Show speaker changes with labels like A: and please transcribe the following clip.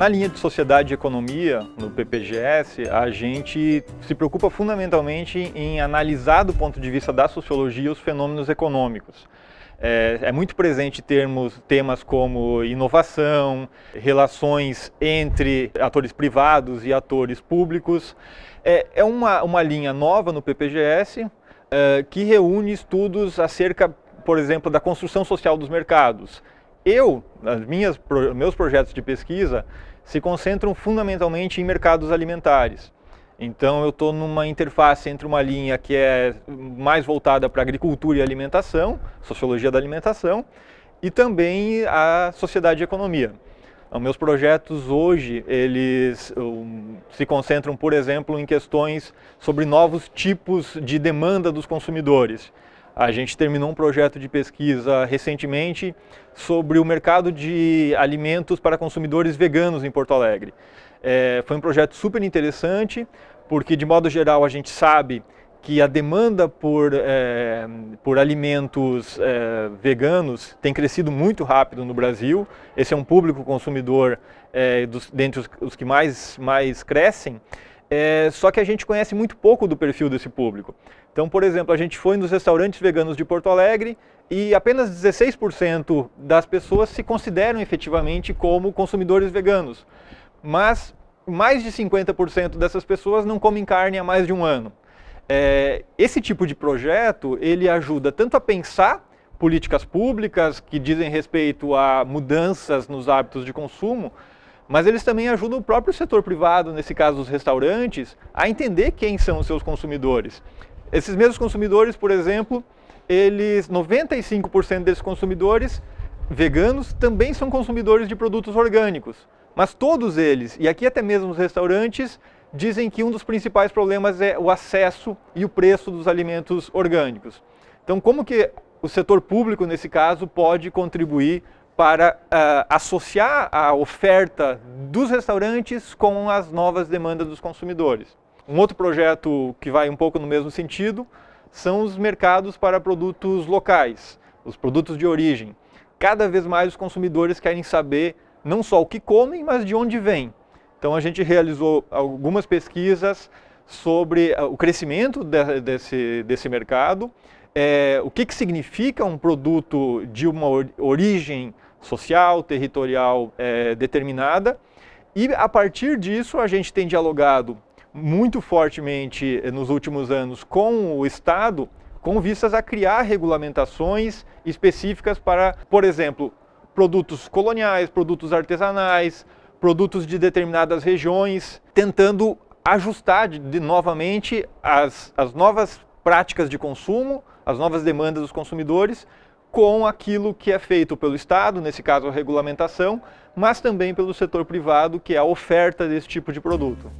A: Na linha de sociedade e economia, no PPGS, a gente se preocupa fundamentalmente em analisar do ponto de vista da sociologia os fenômenos econômicos. É, é, muito presente termos, temas como inovação, relações entre atores privados e atores públicos. É, é uma, uma linha nova no PPGS é, que reúne estudos acerca, por exemplo, da construção social dos mercados, eu, as minhas, meus projetos de pesquisa se concentram fundamentalmente em mercados alimentares. Então eu estou numa interface entre uma linha que é mais voltada para agricultura e alimentação, sociologia da alimentação, e também a sociedade e economia. Então, meus projetos hoje, eles um, se concentram, por exemplo, em questões sobre novos tipos de demanda dos consumidores. A gente terminou um projeto de pesquisa recentemente sobre o mercado de alimentos para consumidores veganos em Porto Alegre. É, foi um projeto super interessante, porque de modo geral a gente sabe que a demanda por, é, por alimentos é, veganos tem crescido muito rápido no Brasil. Esse é um público consumidor é, dos, dentre os, os, que mais, mais crescem. É, só que a gente conhece muito pouco do perfil desse público. Então, por exemplo, a gente foi nos restaurantes veganos de Porto Alegre e apenas 16% das pessoas se consideram efetivamente como consumidores veganos. Mas mais de 50% dessas pessoas não comem carne há mais de um ano. É, esse tipo de projeto, ele ajuda tanto a pensar políticas públicas que dizem respeito a mudanças nos hábitos de consumo, mas eles também ajudam o próprio setor privado, nesse caso os restaurantes, a entender quem são os seus consumidores. Esses mesmos consumidores, por exemplo, eles 95% desses consumidores veganos também são consumidores de produtos orgânicos. Mas todos eles, e aqui até mesmo os restaurantes, dizem que um dos principais problemas é o acesso e o preço dos alimentos orgânicos. Então, como que o setor público, nesse caso, pode contribuir para uh, associar a oferta dos restaurantes com as novas demandas dos consumidores? Um outro projeto que vai um pouco no mesmo sentido são os mercados para produtos locais, os produtos de origem. Cada vez mais os consumidores querem saber não só o que comem, mas de onde vem. Então a gente realizou algumas pesquisas sobre ah, o crescimento de, desse, desse mercado, é, o que, que significa um produto de uma origem social, territorial é, determinada, e a partir disso a gente tem dialogado muito fortemente nos últimos anos com o Estado, com vistas a criar regulamentações específicas para, por exemplo, produtos coloniais, produtos artesanais, produtos de determinadas regiões, tentando ajustar de, de novamente as, as novas práticas de consumo, as novas demandas dos consumidores, com aquilo que é feito pelo Estado, nesse caso a regulamentação, mas também pelo setor privado, que é a oferta desse tipo de produto.